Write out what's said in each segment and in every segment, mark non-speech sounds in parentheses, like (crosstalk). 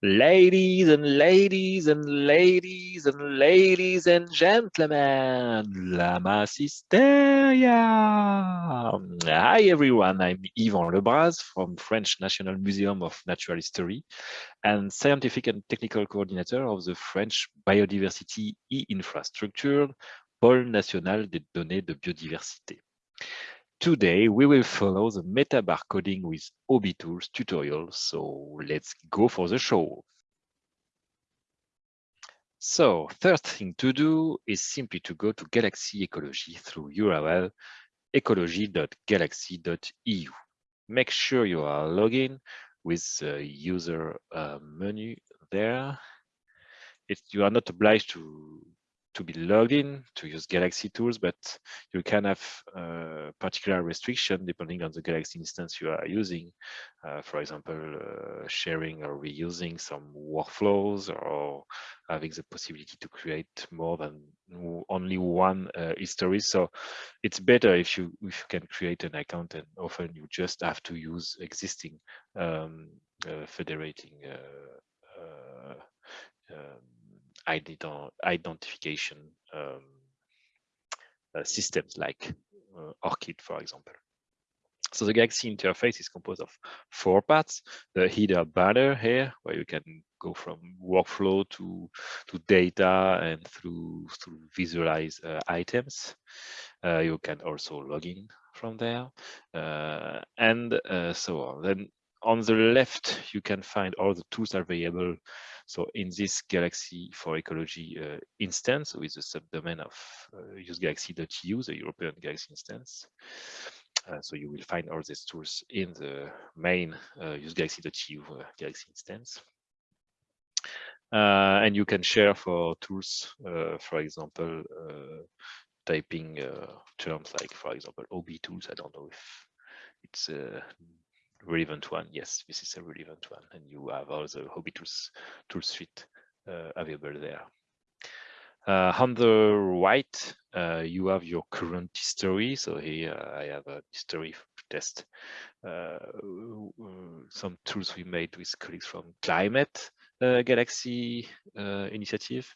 Ladies and ladies and ladies and ladies and gentlemen, la Massisteria. Hi everyone, I'm Yvan Lebras from French National Museum of Natural History and Scientific and Technical Coordinator of the French Biodiversity e-Infrastructure, Pôle National des Données de Biodiversité. Today, we will follow the metabar coding with OBITools tutorial, so let's go for the show. So first thing to do is simply to go to Galaxy Ecology through URL ecology.galaxy.eu. Make sure you are logged in with the user uh, menu there. If you are not obliged to to be logged in to use Galaxy tools, but you can have uh, particular restriction depending on the Galaxy instance you are using. Uh, for example, uh, sharing or reusing some workflows or having the possibility to create more than only one uh, history. So it's better if you if you can create an account and often you just have to use existing um, uh, federating uh, um, identification um, uh, systems like uh, ORCID, for example. So the Galaxy interface is composed of four parts. The header banner here, where you can go from workflow to to data and through through visualize uh, items. Uh, you can also log in from there, uh, and uh, so on. Then on the left, you can find all the tools available so in this Galaxy for Ecology uh, instance with the subdomain of uh, usegalaxy.eu, the European Galaxy instance. Uh, so you will find all these tools in the main uh, usegalaxy.eu uh, Galaxy instance. Uh, and you can share for tools, uh, for example, typing terms like, for example, OB tools. I don't know if it's relevant one. Yes, this is a relevant one. And you have all the OBITools tool suite uh, available there. Uh, on the right, uh, you have your current history. So here I have a history test. Uh, some tools we made with colleagues from Climate uh, Galaxy uh, initiative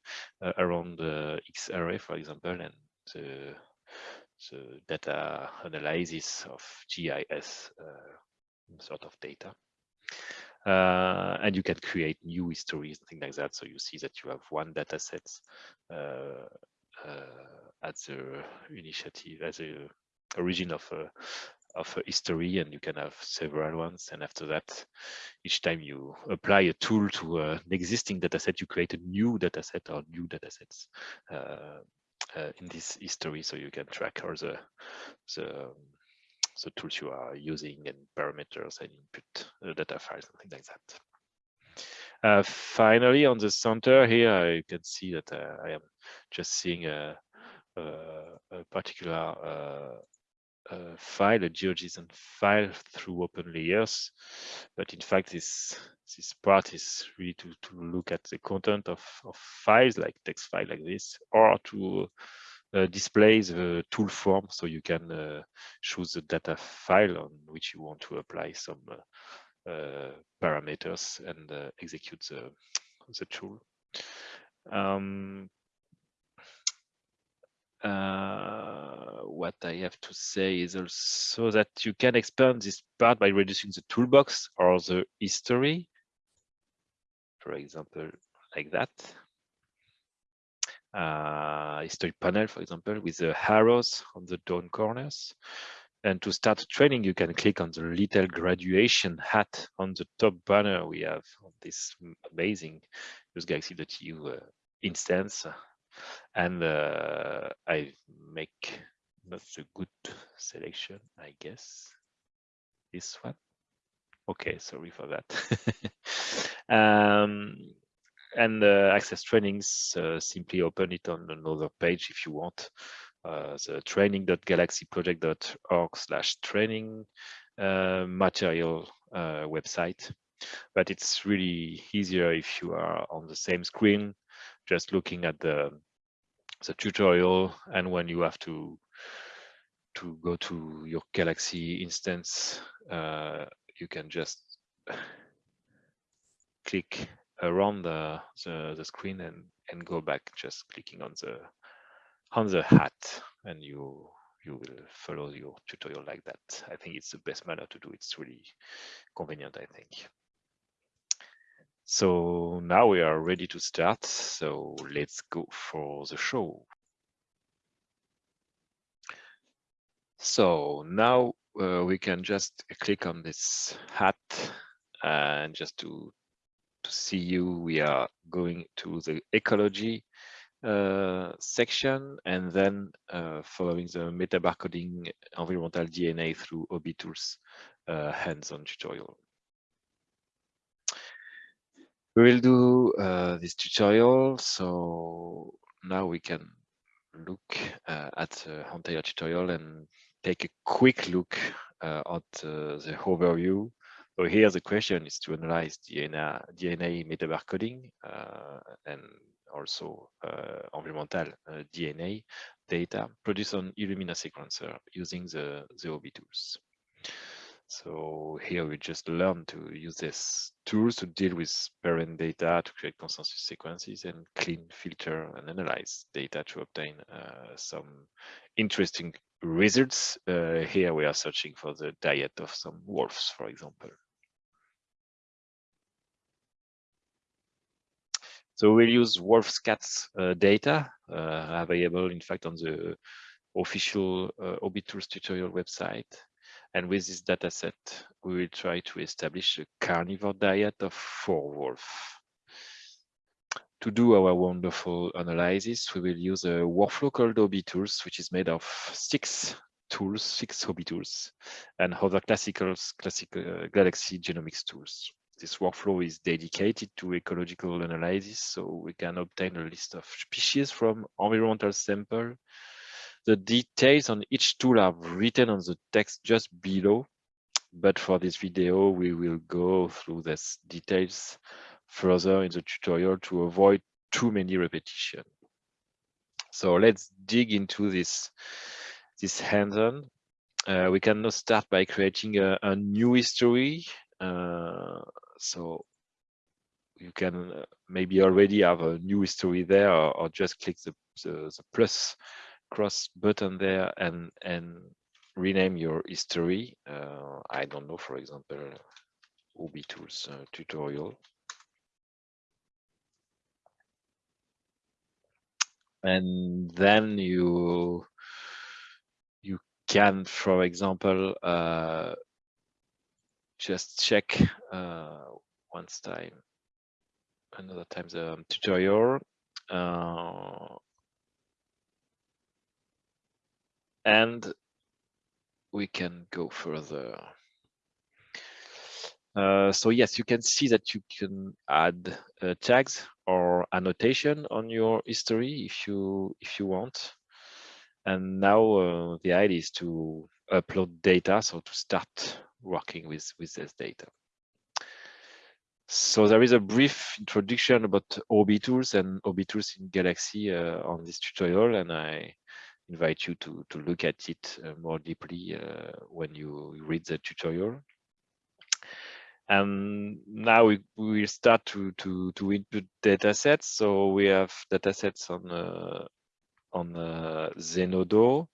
around the X-array, for example, and the data analysis of GIS sort of data. Uh, and you can create new histories and things like that. So you see that you have one data set uh, uh, at the initiative, as a origin of a of a history, and you can have several ones. And after that, each time you apply a tool to an existing data set, you create a new data set or new data sets uh, uh, in this history, so you can track all the the the tools you are using and parameters and input uh, data files things like that. Uh, finally, on the center here, you can see that uh, I am just seeing a, a, a particular uh, file, a GeoJSON file through open layers. But in fact, this this part is really to, to look at the content of, of files like text file like this, or to displays the tool form so you can uh, choose the data file on which you want to apply some uh, uh parameters and uh, execute the, the tool. Um, uh, what I have to say is also that you can expand this part by reducing the toolbox or the history, for example, like that uh, history panel, for example, with the arrows on the down corners. And to start training, you can click on the little graduation hat on the top banner we have on this amazing usegalaxy.eu uh, instance. And uh, I make not a good selection, I guess. This one. Okay, sorry for that. (laughs) um, and uh, access trainings, uh, simply open it on another page if you want. Uh, the training.galaxyproject.org slash training material website. But it's really easier if you are on the same screen, just looking at the the tutorial and when you have to to go to your Galaxy instance, uh, you can just (sighs) click around the, the, the screen and, and go back just clicking on the on the hat and you you will follow your tutorial like that. I think it's the best manner to do. It's really convenient, I think. So now we are ready to start. So let's go for the show. So now uh, we can just click on this hat and just to to see you, we are going to the ecology uh, section and then uh, following the metabarcoding environmental DNA through OBITools uh, hands-on tutorial. We will do uh, this tutorial, so now we can look uh, at the entire tutorial and take a quick look uh, at the overview so here the question is to analyze DNA, DNA metabarcoding uh, and also uh, environmental uh, DNA data produced on Illumina sequencer using the, the OB tools. So here we just learn to use these tools to deal with paired-end data to create consensus sequences and clean, filter, and analyze data to obtain uh, some interesting results. Uh, here we are searching for the diet of some wolves, for example. So we'll use WolfScats uh, data uh, available, in fact, on the official uh, OBITools tutorial website. And with this data set, we will try to establish a carnivore diet of four wolves. To do our wonderful analysis, we will use a workflow called OBITools, which is made of six tools, six OBITools, and other classical classic, uh, Galaxy genomics tools this workflow is dedicated to ecological analysis, so we can obtain a list of species from environmental sample. The details on each tool are written on the text just below, but for this video, we will go through these details further in the tutorial to avoid too many repetition. So let's dig into this, this hands-on. Uh, we can now start by creating a, a new history uh, so you can uh, maybe already have a new history there or, or just click the, the, the, plus cross button there and, and rename your history. Uh, I don't know, for example, OBITools uh, tutorial. And then you you can, for example, uh, just check uh, once time, another time the tutorial. Uh, and we can go further. Uh, so yes, you can see that you can add uh, tags or annotation on your history if you if you want. And now uh, the idea is to upload data, so to start working with, with this data. So there is a brief introduction about OBITools and OBITools in Galaxy uh, on this tutorial, and I invite you to, to look at it uh, more deeply uh, when you read the tutorial. And now we, we start to, to, to input data sets. So we have data sets on, uh, on uh, Zenodo,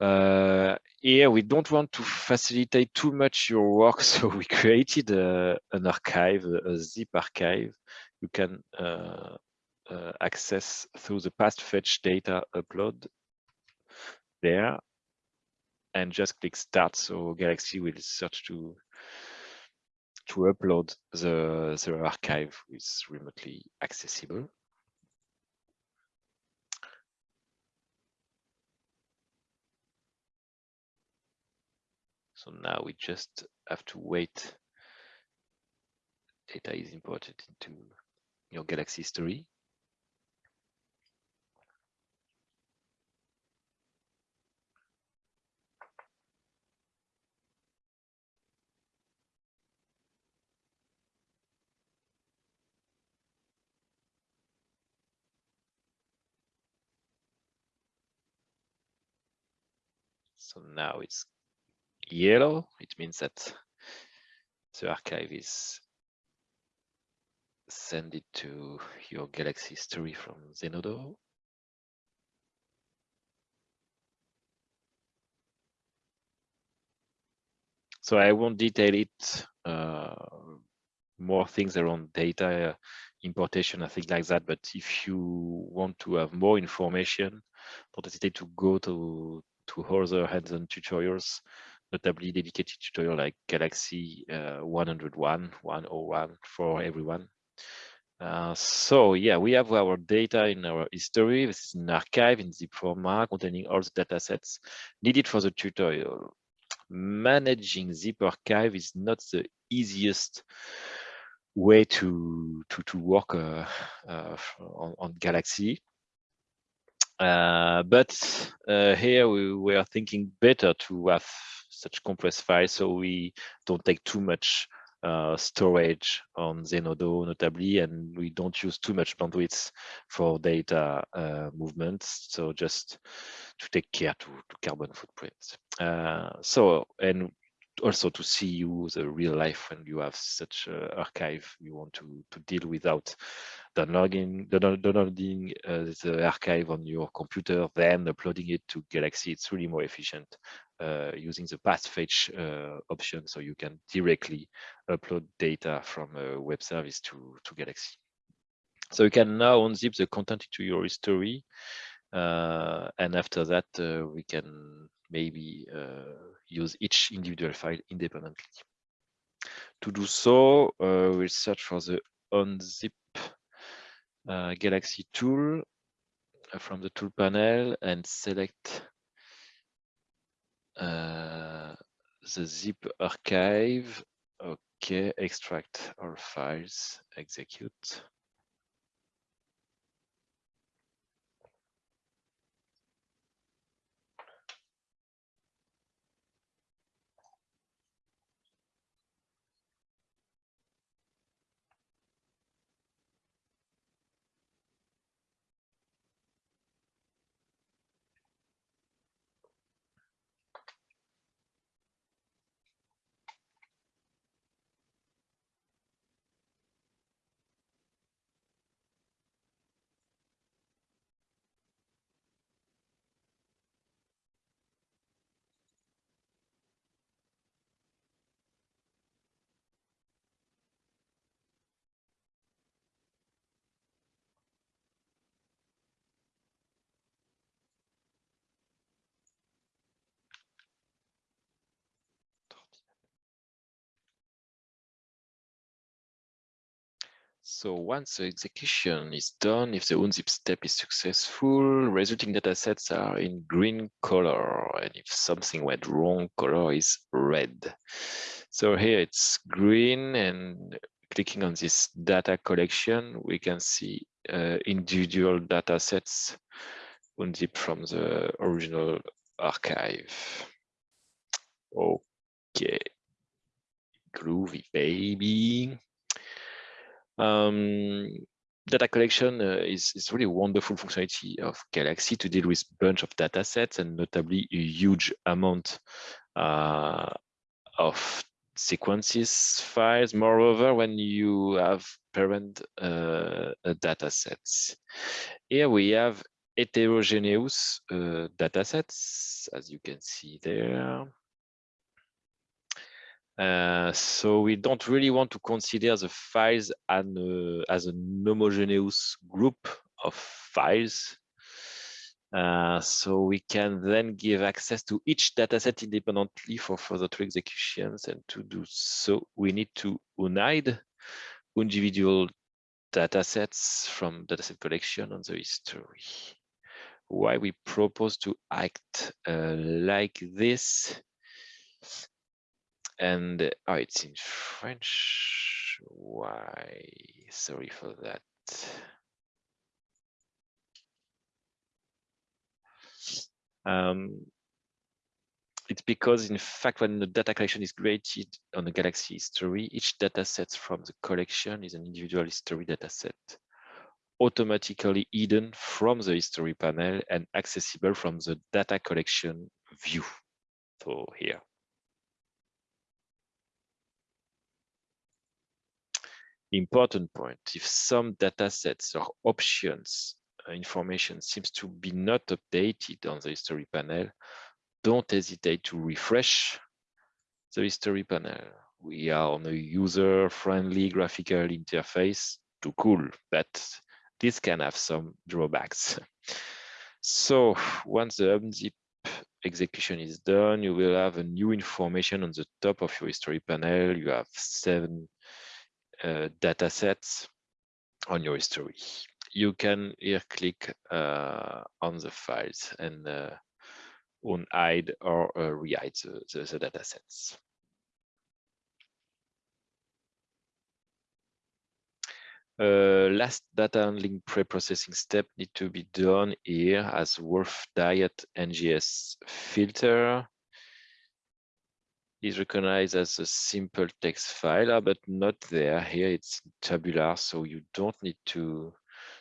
uh, here we don't want to facilitate too much your work, (laughs) so we created a, an archive, a zip archive. You can uh, uh, access through the past fetch data upload there and just click start. So Galaxy will search to to upload the, the archive is remotely accessible. So now we just have to wait. Data is imported into your Galaxy history. So now it's yellow, it means that the archive is send it to your Galaxy history from Zenodo. So I won't detail it, uh, more things around data uh, importation and things like that. But if you want to have more information, don't hesitate to go to, to other hands-on tutorials, notably dedicated tutorial like Galaxy uh, 101, 101 for everyone. Uh, so yeah, we have our data in our history. This is an archive in zip format containing all the data sets needed for the tutorial managing zip archive is not the easiest way to to to work uh, uh, on, on, Galaxy. Uh, but uh, here we were thinking better to have such compressed files so we don't take too much uh, storage on Zenodo notably, and we don't use too much bandwidth for data uh, movements. So just to take care to, to carbon footprints. Uh, so, and also to see you the real life when you have such uh, archive you want to, to deal without downloading, downloading uh, the archive on your computer, then uploading it to Galaxy. It's really more efficient uh, using the path fetch uh, option so you can directly upload data from a web service to, to Galaxy. So you can now unzip the content into your history. Uh, and after that, uh, we can maybe uh, use each individual file independently. To do so, uh, we'll search for the unzip Galaxy tool from the tool panel and select uh, the zip archive. Okay, extract all files, execute. So once the execution is done, if the unzip step is successful, resulting data sets are in green color. And if something went wrong, color is red. So here it's green and clicking on this data collection, we can see uh, individual data sets unzip from the original archive. Okay, groovy baby. Um, data collection uh, is, is really wonderful functionality of Galaxy to deal with bunch of data sets and notably a huge amount uh, of sequences files. Moreover, when you have paired-end uh, data sets. Here we have heterogeneous uh, data sets, as you can see there. Uh, so we don't really want to consider the files an, uh, as a homogeneous group of files. Uh, so we can then give access to each dataset independently for further tool executions. And to do so, we need to unhide individual datasets from dataset collection on the history. Why we propose to act uh, like this and oh, it's in French. Why? Sorry for that. Um, it's because in fact, when the data collection is created on the Galaxy history, each data set from the collection is an individual history data set, automatically hidden from the history panel and accessible from the data collection view. So here. Important point, if some data sets or options uh, information seems to be not updated on the history panel, don't hesitate to refresh the history panel. We are on a user-friendly graphical interface too cool, but this can have some drawbacks. (laughs) So once the unzip execution is done, you will have a new information on the top of your history panel. You have seven uh, data sets on your history. You can here click uh, on the files and uh, unhide or uh, rehide the, the, the data sets. Uh, last data handling pre-processing step need to be done here as Wolf Diet NGS filter is recognized as a simple text file, but not there. Here it's tabular, so you don't need to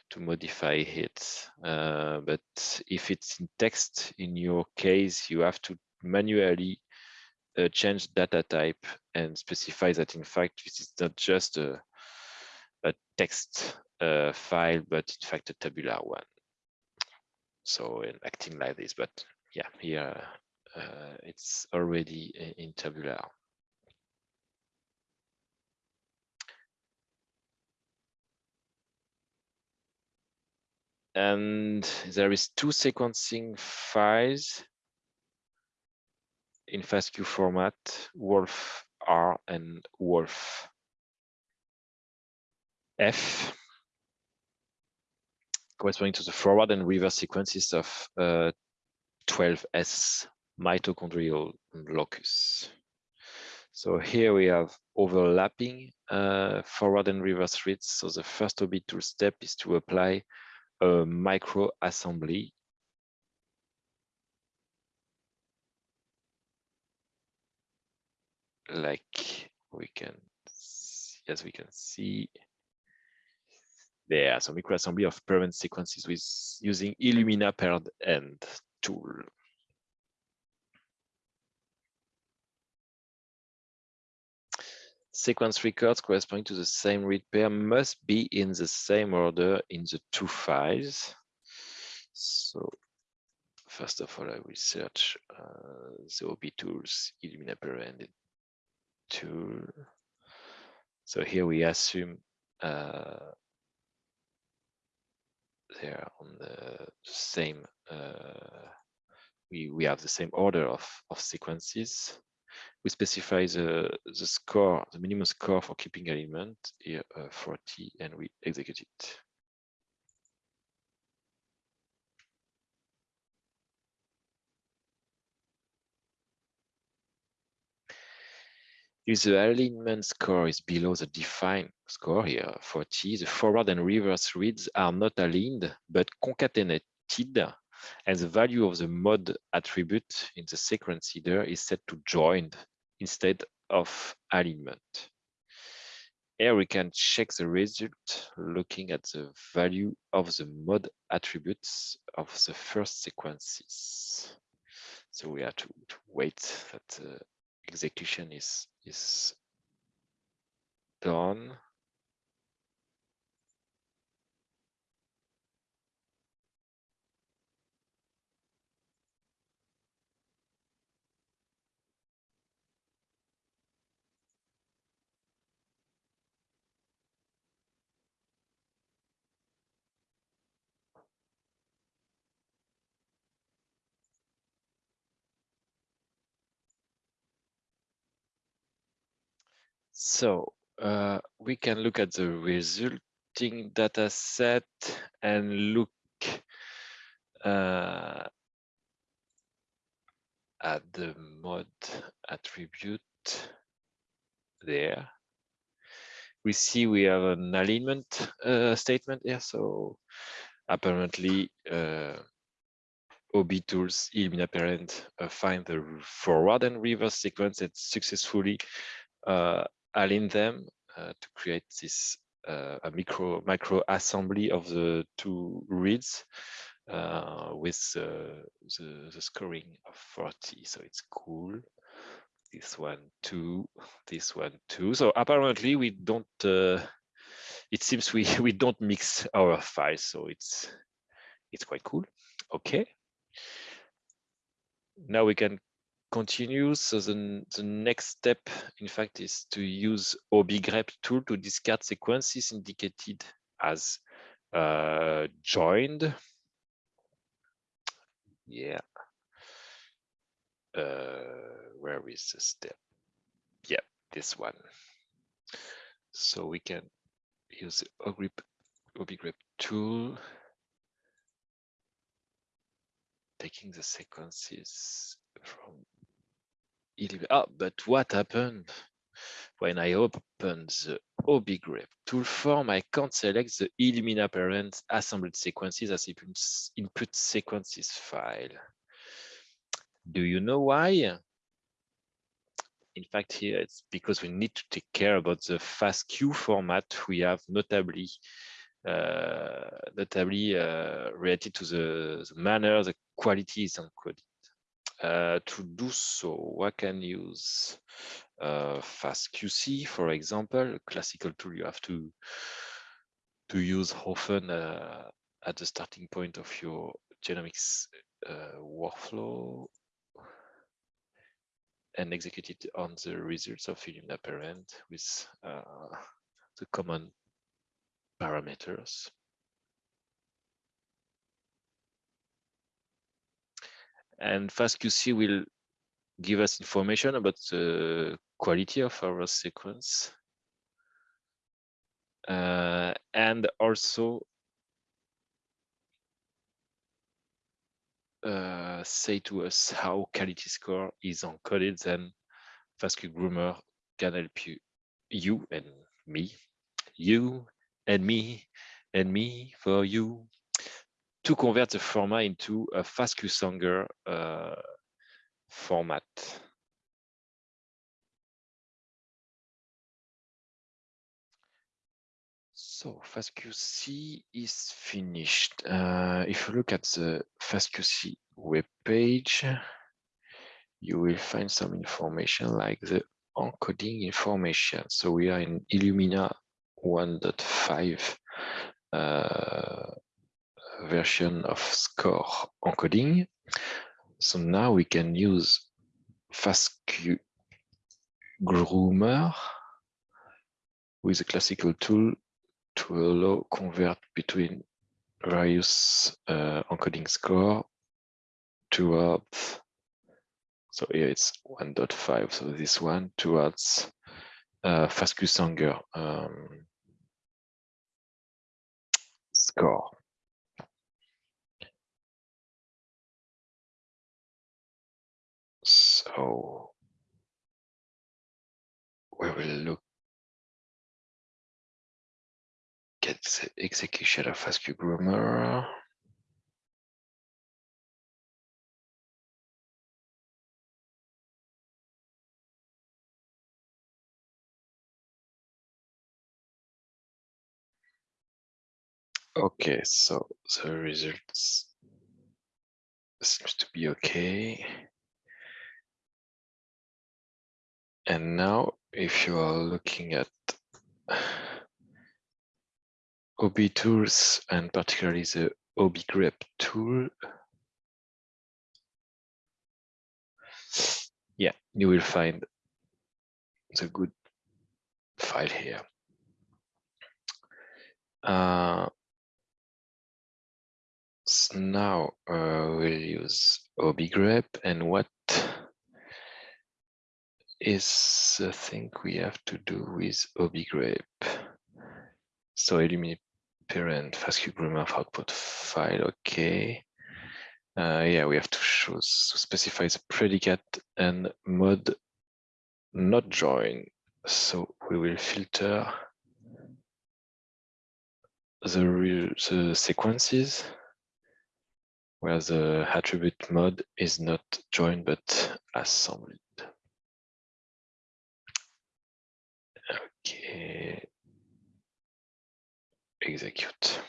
to modify it. Uh, but if it's in text, in your case, you have to manually uh, change data type and specify that in fact this is not just a a text uh, file, but in fact a tabular one. So in acting like this, but yeah, here it's already in tabular. And there is two sequencing files in FASTQ format, Wolf R and Wolf F corresponding to the forward and reverse sequences of uh, 12S mitochondrial locus. So here we have overlapping uh, forward and reverse reads. So the first tool step is to apply a micro assembly. Like we can, as we can see, there some microassembly of paired-end sequences with using Illumina paired end tool. Sequence records corresponding to the same read pair must be in the same order in the two files. So first of all, I will search uh, the OB tools Illumina paired end tool. So here we assume uh, they're on the same uh, we we have the same order of of sequences we specify the the score the minimum score for keeping element here uh, 40 and we execute it. If the alignment score is below the defined score here, 40, the forward and reverse reads are not aligned, but concatenated, and the value of the mod attribute in the sequence header is set to joined instead of alignment. Here we can check the result looking at the value of the mod attributes of the first sequences. So we have to, to wait that uh, execution is is done. So uh, we can look at the resulting data set and look uh, at the mod attribute there. We see we have an alignment uh, statement here. So apparently uh, OB tools Illumina paired end uh, find the forward and reverse sequence that successfully uh, align them uh, to create this uh, a micro micro assembly of the two reads uh, with the, the scoring of 40. So it's cool. This one two, this one two. So apparently we don't it seems we (laughs) we don't mix our files, so it's it's quite cool. Okay. Now we can continue. So the, the next step, in fact, is to use obigrep tool to discard sequences indicated as uh, joined. Yeah. Uh, where is the step? Yeah, this one. So we can use the obigrep tool, taking the sequences from Ah, but what happened when I open the obigrep tool form? I can't select the Illumina paired end assembled sequences as input sequences file. Do you know why? In fact, here it's because we need to take care about the FASTQ format we have notably uh, notably uh, related to the, the, manner the quality is encoded. Uh, to do so, one can use uh, FastQC, for example, a classical tool you have to to use often uh, at the starting point of your genomics uh, workflow and execute it on the results of Illumina paired end with uh, the common parameters. And FastQC will give us information about the quality of our sequence. Uh, and also uh, say to us how quality score is encoded, then FastQ Groomer can help you, you and me, you and me, and me for you to convert the format into a FastQ Sanger uh, format. So FastQC is finished. Uh, if you look at the FastQC web page, you will find some information like the encoding information. So we are in Illumina 1.5 uh, version of score encoding. So now we can use FastQ Groomer with a classical tool to allow convert between various uh, encoding score towards so here it's 1.5 so this one towards uh, FastQ Sanger um, score So we will look at the execution of FastQ Groomer. Okay, so the results seems to be okay. And now, if you are looking at OBITools and particularly the obigrep tool, yeah, you will find the good file here. Uh, so now uh, we'll use obigrep and what is the thing we have to do with obigrep. So eliminate parent FastQ groomer output file. Okay. Uh, yeah, we have to show specify the predicate and mode not join. So we will filter the real the sequences where the attribute mode is not joined but assembled. Execute.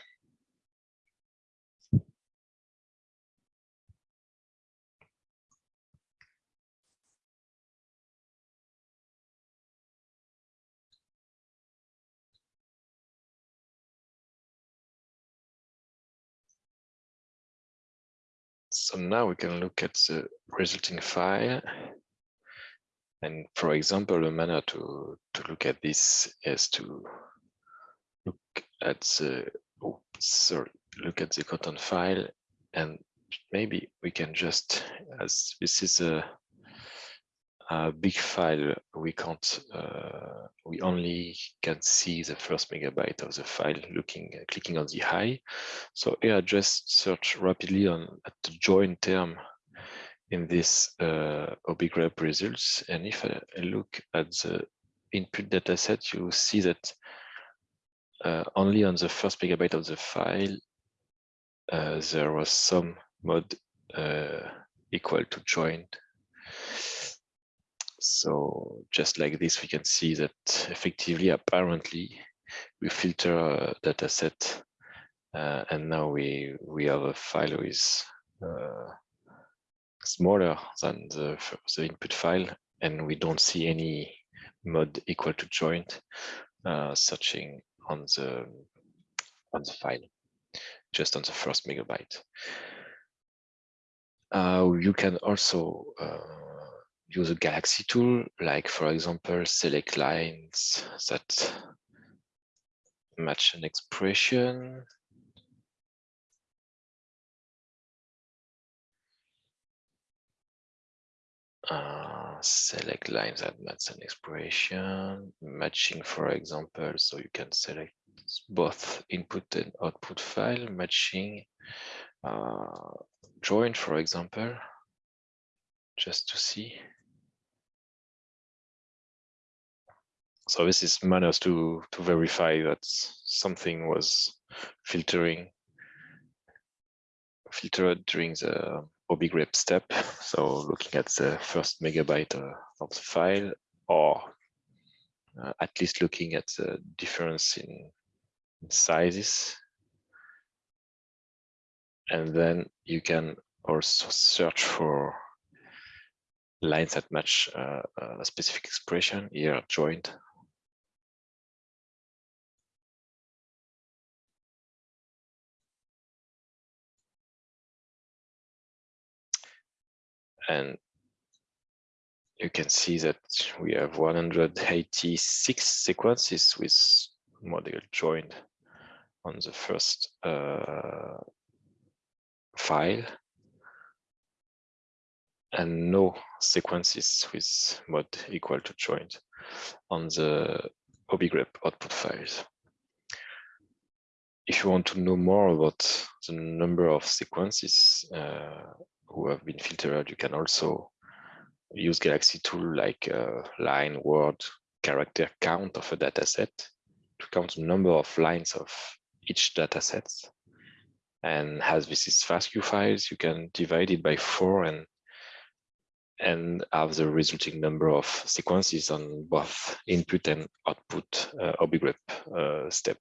So now we can look at the resulting file and for example, a manner to, to look at this is to look at the, oh, sorry, look at the content file and maybe we can just, as this is a, a big file, we can't, uh, we only can see the first megabyte of the file looking, clicking on the high. So here I just search rapidly on at the join term in this uh, results. And if I, look at the input dataset, you see that uh, only on the first megabyte of the file, uh, there was some mod uh, equal to joined. So just like this, we can see that effectively, apparently, we filter a data set, uh, and now we we have a file with uh, smaller than the, the input file, and we don't see any mod equal to joint uh, searching on the on the file, just on the first megabyte. Uh, you can also uh, use a Galaxy tool, like for example, select lines that match an expression. Uh, select lines that match an expression, matching, for example, so you can select both input and output file, matching, uh, join, for example, just to see. So this is manners to, to verify that something was filtering filtered during the OBIGREP step. So looking at the first megabyte uh, of the file, or uh, at least looking at the difference in sizes and then you can also search for lines that match uh, a specific expression here joined and you can see that we have 186 sequences with model joined on the first uh, file and no sequences with mod equal to joined on the OBIGREP output files. If you want to know more about the number of sequences uh, who have been filtered, you can also use Galaxy tool like uh, line, word, character count of a dataset to count the number of lines of each dataset and as this is FASTQ files, you can divide it by four and and have the resulting number of sequences on both input and output uh, OBIGREP uh, step,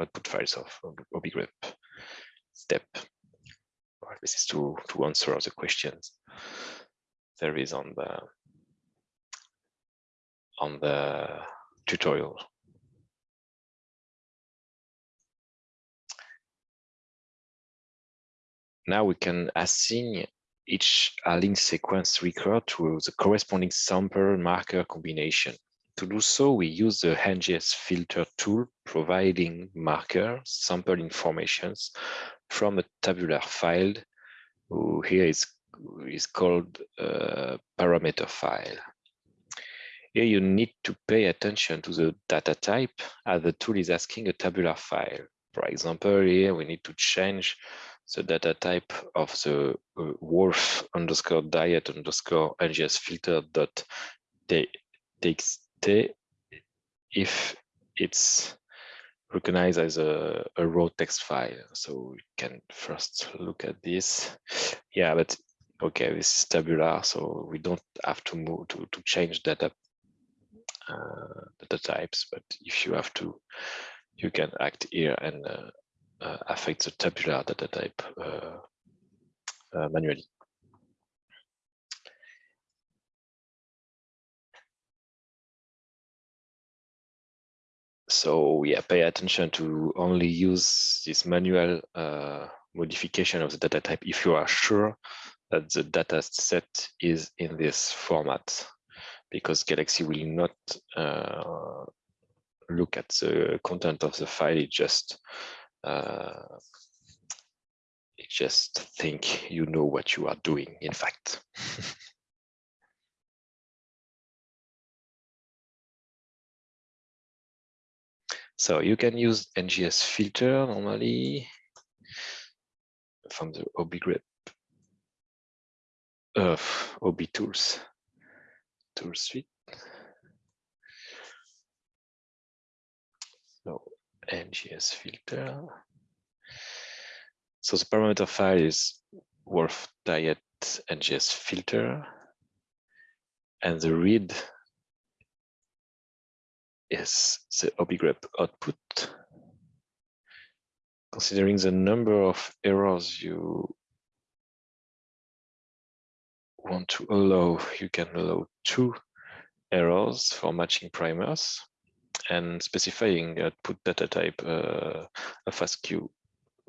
output files of OBIGREP step. This is to, to answer the questions there is on the on the tutorial. Now we can assign each link sequence record to the corresponding sample marker combination. To do so, we use the NGS filter tool, providing marker sample informations from a tabular file, who here is, is called a parameter file. Here you need to pay attention to the data type as the tool is asking a tabular file. For example, here we need to change the data type of the uh, wolf underscore diet underscore NGS filter dot txt if it's recognized as a, a raw text file. So we can first look at this. Yeah, but okay, this is tabular, so we don't have to move to, to change data uh, data types. But if you have to, you can act here and uh, uh, affect the tabular data type uh, uh, manually. So yeah, pay attention to only use this manual uh, modification of the data type if you are sure that the data set is in this format because Galaxy will not uh, look at the content of the file. It just uh, it just think you know what you are doing. In fact. (laughs) so you can use NGS filter normally from the obigrep of uh, OBITools tool suite. So NGS filter. So the parameter file is wolf diet NGS filter. And the read is the obigrep output. Considering the number of errors you want to allow, you can allow two errors for matching primers and specifying output data type uh, a FASTQ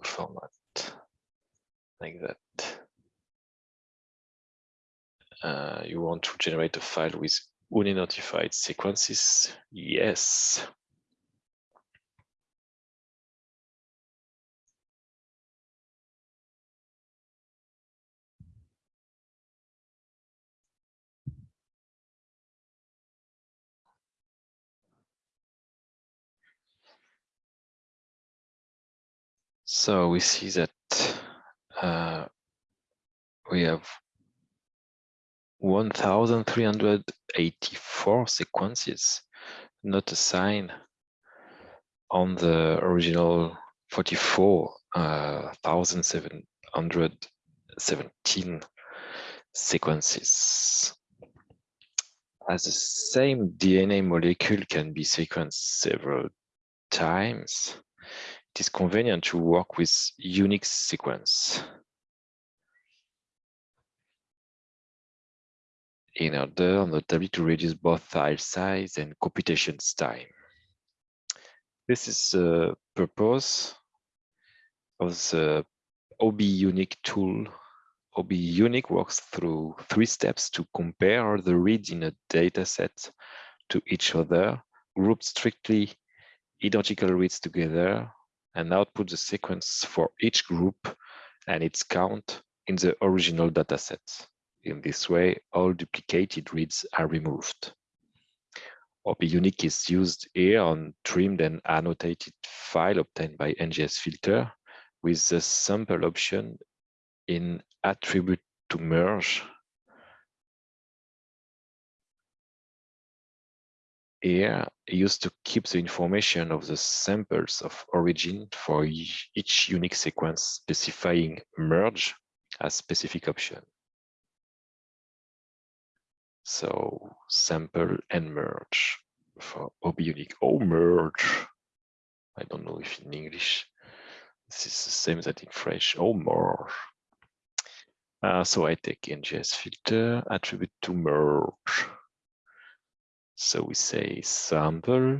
format like that. Uh, you want to generate a file with unidentified sequences? Yes. So we see that uh, we have 1,384 sequences not assigned on the original 44,717 uh, sequences. As the same DNA molecule can be sequenced several times, it is convenient to work with unique sequence. In order notably to reduce both file size and computation time. This is the purpose of the obiuniq tool. obiuniq works through three steps to compare the reads in a data set to each other, group strictly identical reads together, and output the sequence for each group and its count in the original dataset. In this way, all duplicated reads are removed. obiuniq is used here on trimmed and annotated file obtained by NGS filter with the sample option in attribute to merge here used to keep the information of the samples of origin for each unique sequence specifying merge as specific option. So sample and merge for obiuniq. Oh, merge. I don't know if in English this is the same as in French. Oh, merge. Uh, so I take NGS filter attribute to merge. So we say sample.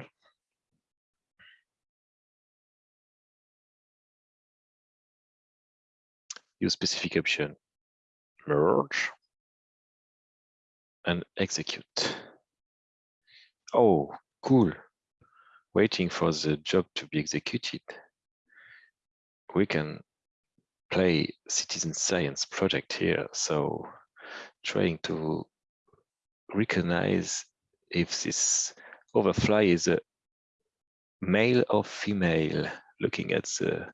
Use specific option merge and execute. Oh, cool. Waiting for the job to be executed. We can play citizen science project here. So trying to recognize if this overfly is a male or female, looking at the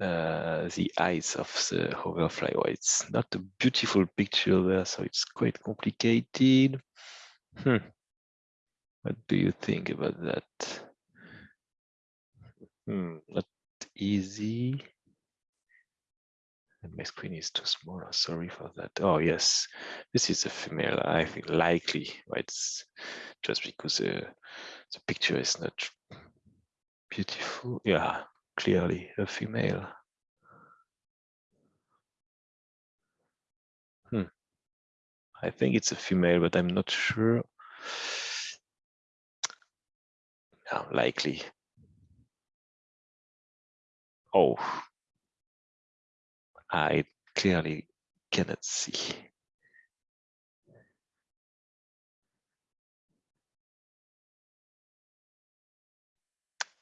uh, the eyes of the hoverfly. Well, it's not a beautiful picture there, so it's quite complicated. Hmm. What do you think about that? Hmm, not easy. And my screen is too small. Sorry for that. Oh yes, this is a female. I think likely. Right? It's just because uh, the picture is not beautiful. Yeah, clearly a female. Hmm. I think it's a female, but I'm not sure. No, likely. Oh, I clearly cannot see.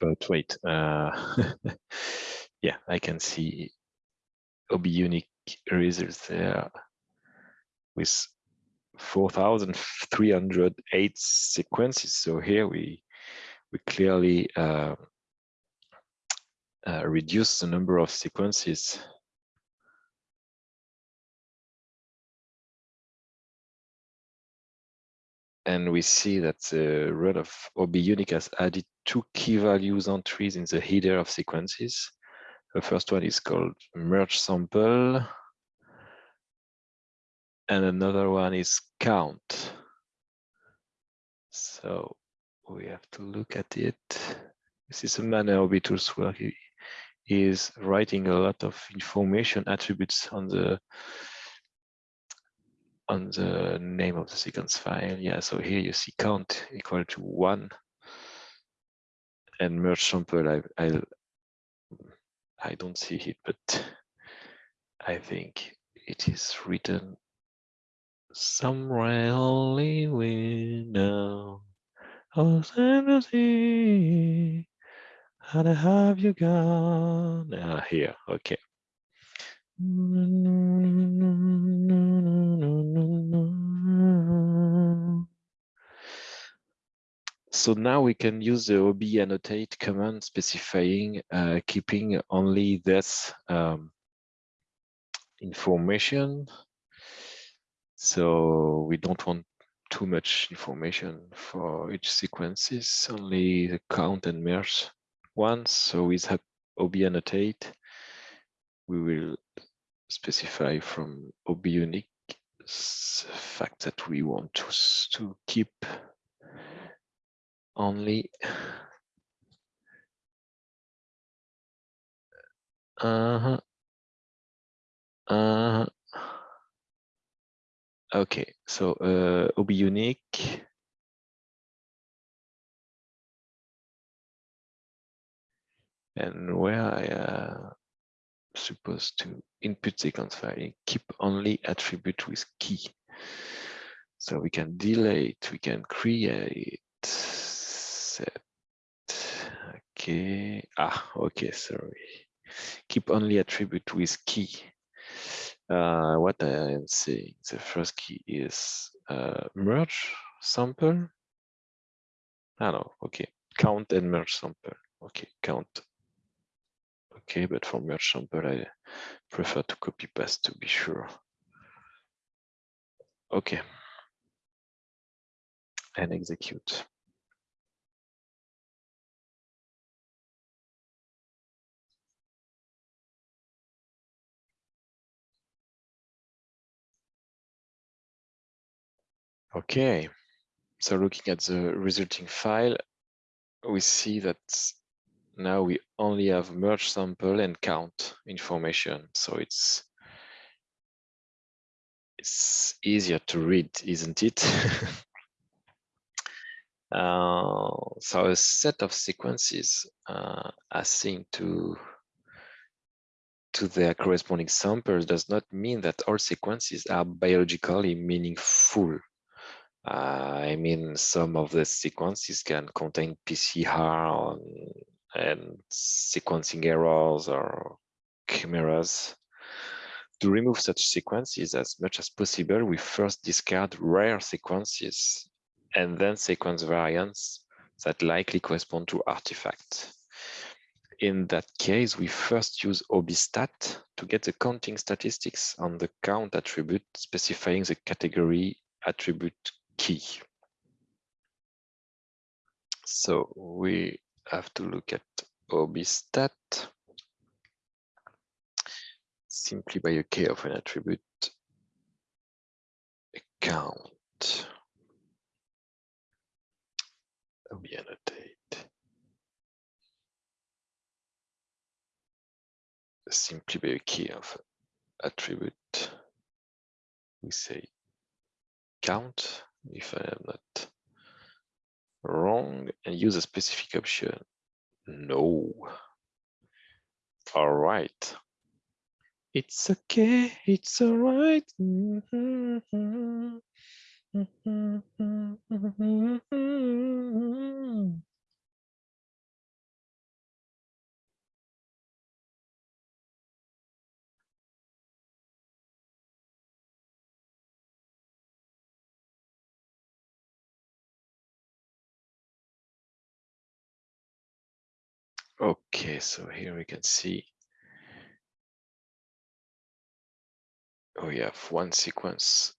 But wait, uh, (laughs) yeah, I can see obiuniq results there with 4,308 sequences. So here we we clearly uh, uh, reduce the number of sequences and we see that the run of obiuniq has added two key values entries in the header of sequences. The first one is called merge sample, and another one is count. So we have to look at it. This is a manner OBITools where he is writing a lot of information attributes on the on the name of the sequence file. Yeah, so here you see count equal to one and merge sample. I I I don't see it, but I think it is written somewhere only we know. Oh, see. how have you gone? Ah, here, okay. So now we can use the OB annotate command specifying uh, keeping only this um, information. So we don't want too much information for each sequences, only the count and merge once. So with obiannotate, we will specify from OB unique fact that we want to, to keep only uh-huh uh okay so uh obiuniq. And where I uh supposed to input sequence file keep only attribute with key. So we can delete we can create set. Okay. Ah okay sorry. Keep only attribute with key. Uh, what I am saying the first key is uh, merge sample. I ah, know okay. Count and merge sample. Okay count. Okay but for merge sample I prefer to copy paste to be sure. Okay. And execute Okay, so looking at the resulting file, we see that now we only have merge sample and count information. So it's it's easier to read, isn't it? (laughs) uh, so a set of sequences uh, assigned to to their corresponding samples does not mean that all sequences are biologically meaningful I mean, some of the sequences can contain PCR and sequencing errors or chimeras. To remove such sequences as much as possible, we first discard rare sequences and then sequence variants that likely correspond to artifacts. In that case, we first use obistat to get the counting statistics on the count attribute specifying the category attribute key. So we have to look at obistat simply by a key of an attribute account. Ob annotate simply by a key of attribute we say count if I am not wrong and use a specific option. No. All right. It's okay, it's all right. Mm-hmm. mm-hmm. mm-hmm. mm-hmm. Okay, so here we can see we have one sequence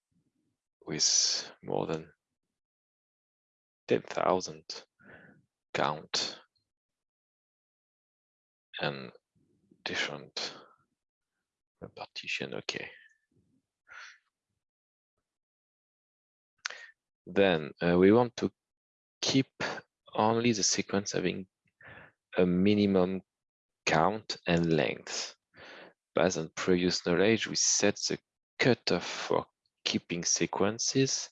with more than 10,000 count and different partition. Okay. Then uh, we want to keep only the sequence having a minimum count and length. Based on previous knowledge, we set the cutoff for keeping sequences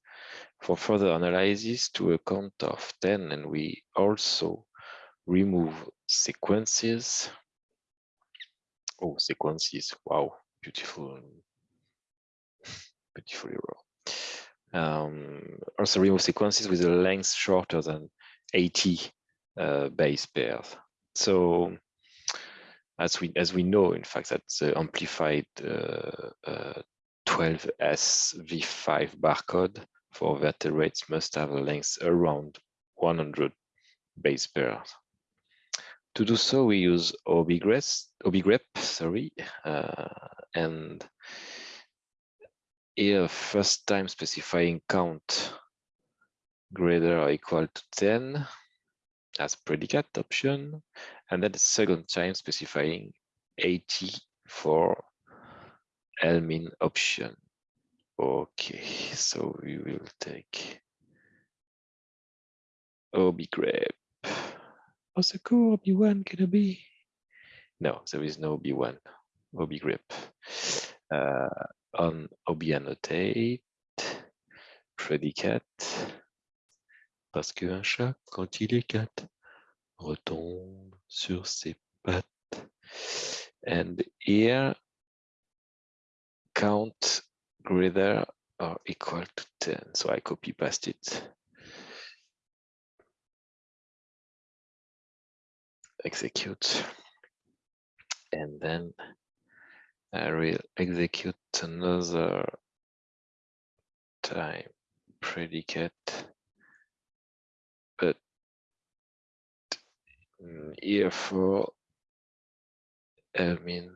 for further analysis to a count of 10, and we also remove sequences. Oh, sequences, wow, beautiful, (laughs) beautiful error. Um, also remove sequences with a length shorter than 80 uh, base pairs. So as we as we know, in fact, that the amplified uh, uh, 12S V5 barcode for vertebrates must have a length around 100 base pairs. To do so, we use OBIGREP, OBIGREP sorry, uh, and here first time specifying count greater or equal to 10 as predicate option, and then the second time specifying 80 for LMIN option. Okay, so we will take OBIGREP. What's the core OB1 gonna be? No, there is no OB1, OBIGREP. Uh, on obiannotate, predicate, parce qu'un chat, quand il est retombe sur ses pattes. And here, count greater or equal to 10. So I copy paste it. Execute. And then I will execute another time predicate here for I mean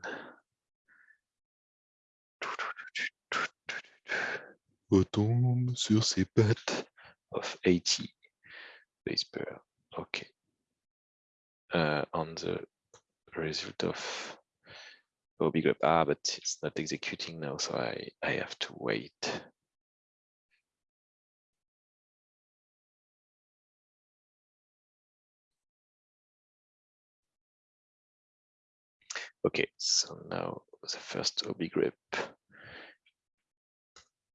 retombe sur ses pattes of 80 base pair. Okay. Uh, on the result of OBIGREP. Ah, but it's not executing now, so I, I have to wait. Okay, so now the first obigrep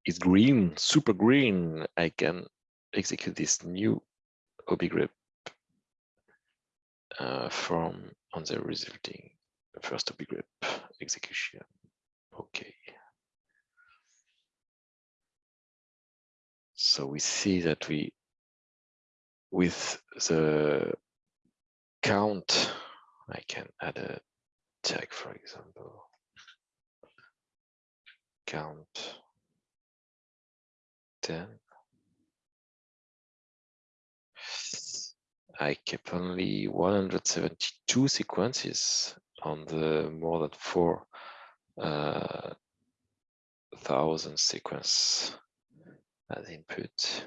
is green, super green. I can execute this new OBIGREP uh, from on the resulting first obigrep execution. Okay. So we see that we, with the count, I can add a tag, for example, count 10. I kept only 172 sequences on the more than four uh, thousand sequence as input.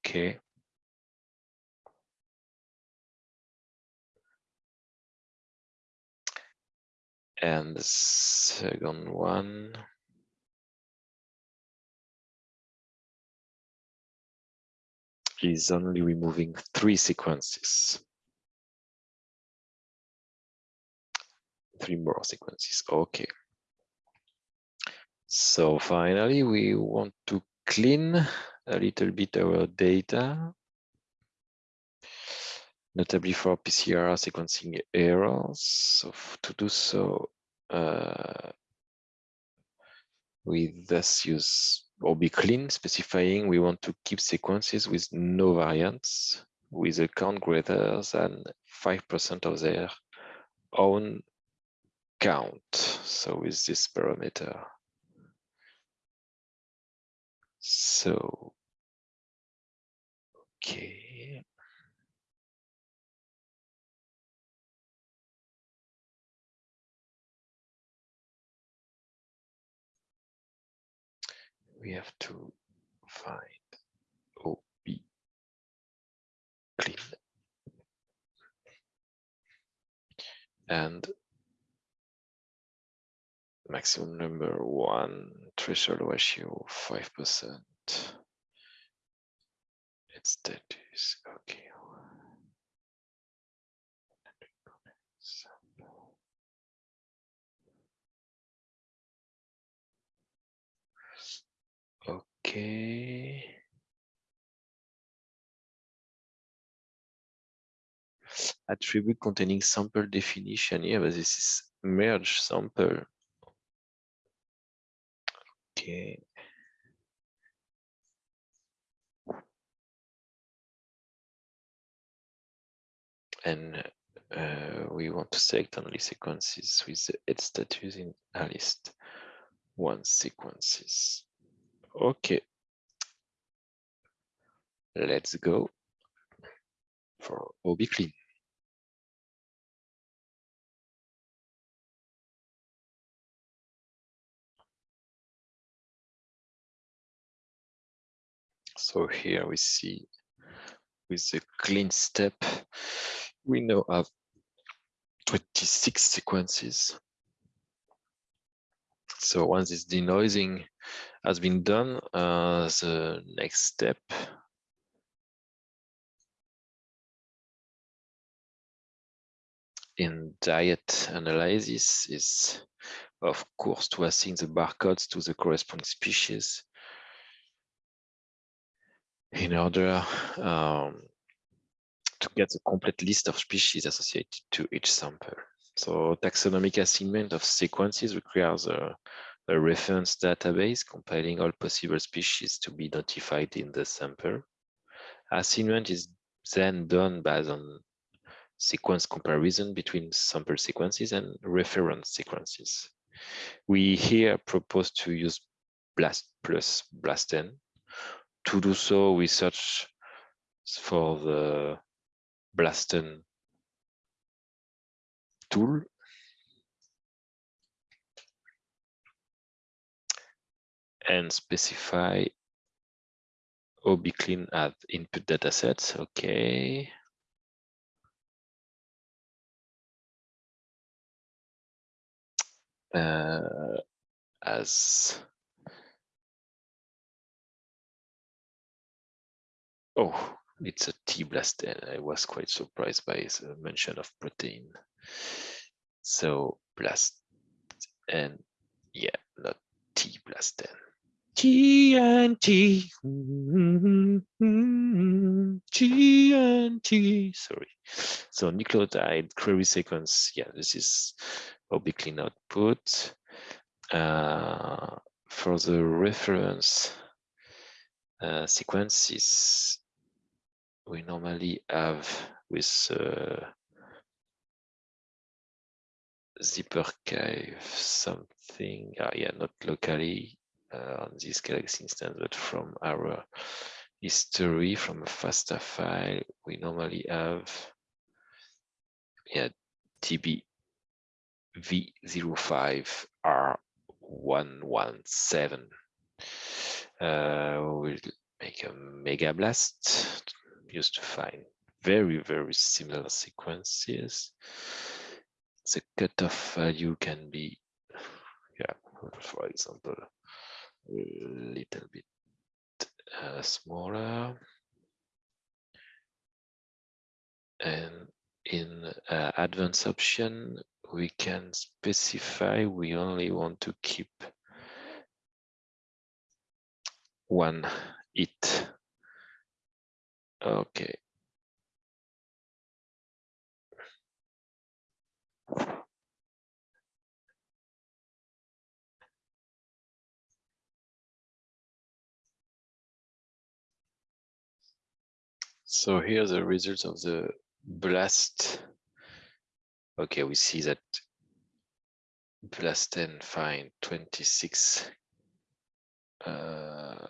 Okay. And the second one. is only removing three sequences. Three more sequences, okay. So finally, we want to clean a little bit our data, notably for PCR sequencing errors. So to do so, uh, We thus use obiclean specifying we want to keep sequences with no variants with a count greater than 5% of their own count. So with this parameter. So, okay. We have to find OB clean and maximum number one threshold ratio five percent. It's status okay. Okay. Attribute containing sample definition. Yeah, but this is merge sample. Okay. And uh, we want to select only sequences with the head status in a list. One sequences. Okay. Let's go for obiclean. So here we see with the clean step, we now have 26 sequences. So once it's denoising has been done, uh, the next step in diet analysis is, of course, to assign the barcodes to the corresponding species in order um, to get a complete list of species associated to each sample. So taxonomic assignment of sequences requires a, a, reference database compiling all possible species to be notified in the sample. Assignment is then done based on sequence comparison between sample sequences and reference sequences. We here propose to use BLAST plus BLASTN to do so, we search for the BLASTN tool. And specify obiclean as input datasets. Okay. Uh, as Oh, it's a T-blast. I was quite surprised by the mention of protein. So blast and yeah, not T-blast TNT, TNT, sorry. So nucleotide query sequence, yeah, this is obiclean output. Uh, for the reference uh, sequences, we normally have with uh, ZipArchive something, uh, yeah, not locally on this Galaxy instance, but from our history from a FASTA file, we normally have yeah, DB V05R117. Uh, we'll make a mega blast used to find very, very similar sequences. The cutoff value can be, yeah, for example, little bit uh, smaller. And in uh, advanced option, we can specify we only want to keep one it Okay. So here the results of the blast. Okay, we see that BLASTN find 26 uh,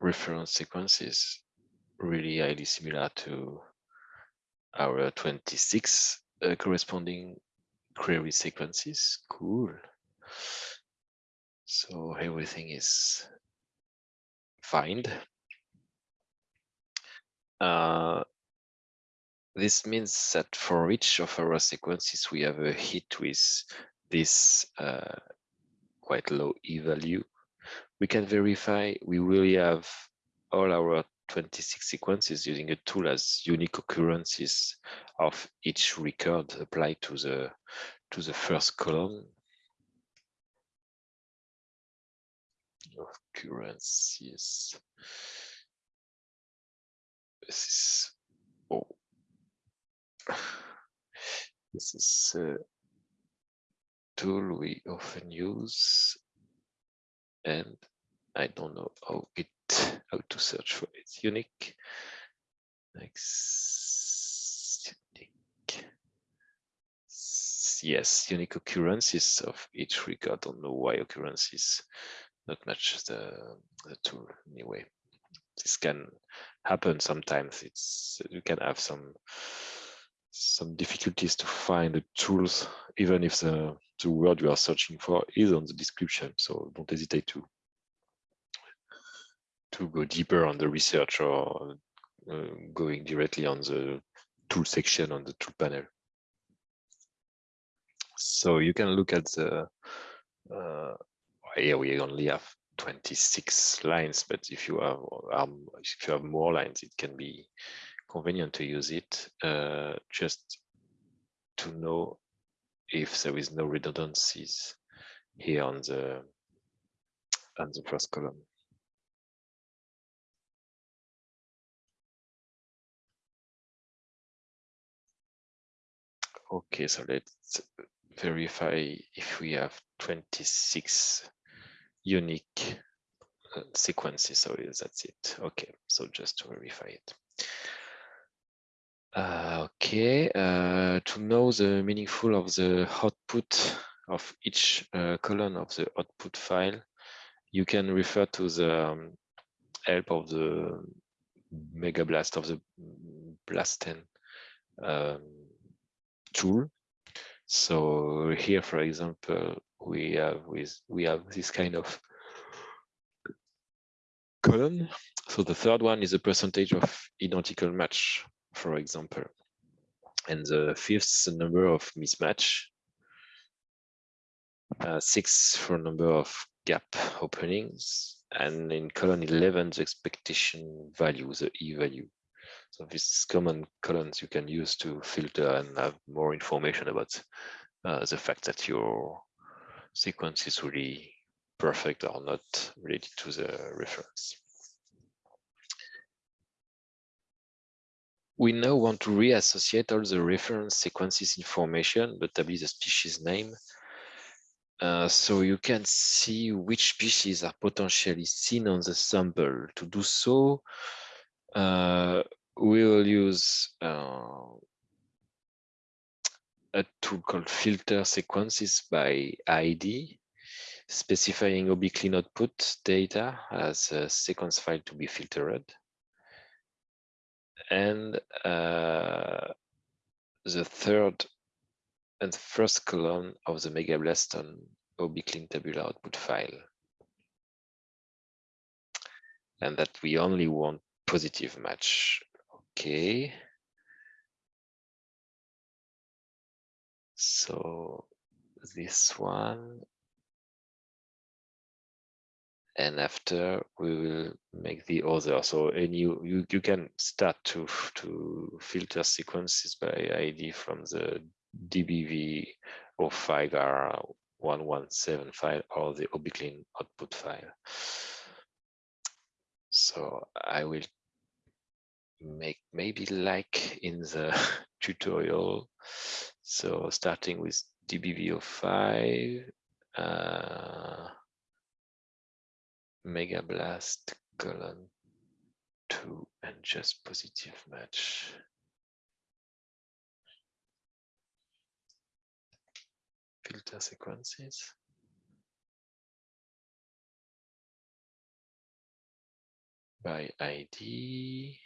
reference sequences really highly similar to our 26 uh, corresponding query sequences. Cool. So everything is find. Uh, this means that for each of our sequences, we have a hit with this uh, quite low e-value. We can verify we really have all our 26 sequences using a tool as unique occurrences of each record applied to the to the first column occurrences. This is oh, this is uh, a tool we often use, and I don't know how it how to search for it. Unique. Next, unique. Yes, unique occurrences of each record. I don't know why occurrences not much the, the tool anyway. This can happen sometimes. It's you can have some some difficulties to find the tools, even if the, the word you are searching for is on the description. So don't hesitate to to go deeper on the research or uh, going directly on the tool section on the tool panel. So you can look at the, uh, here we only have 26 lines, but if you have um, if you have more lines, it can be convenient to use it uh, just to know if there is no redundancies here on the on the first column. Okay, so let's verify if we have 26 unique uh, sequences. So that's it. Okay, so just to verify it. Uh, okay, uh, to know the meaningful of the output of each uh, column of the output file, you can refer to the um, help of the Mega Blast of the BLASTN um, tool. So here, for example, we have with we have this kind of column. So the third one is a percentage of identical match, for example. And the fifth the number of mismatch. Uh, six for number of gap openings. And in column 11, the expectation value, the E value. So these common columns you can use to filter and have more information about uh, the fact that your sequence is really perfect or not related to the reference. We now want to reassociate all the reference sequences information, notably the species name. Uh, so you can see which species are potentially seen on the sample. To do so, uh, we will use uh, a tool called filter sequences by ID, specifying obiclean output data as a sequence file to be filtered. And uh, the third and first column of the Megablast on obiclean tabular output file. And that we only want positive match Okay. So this one. And after we will make the other. So any you, you you can start to, to filter sequences by ID from the DBV or 5R117 file or the obiclean output file. So I will make maybe like in the (laughs) tutorial. So starting with DBV05, uh, Mega Blast colon two and just positive match. Filter sequences. By ID,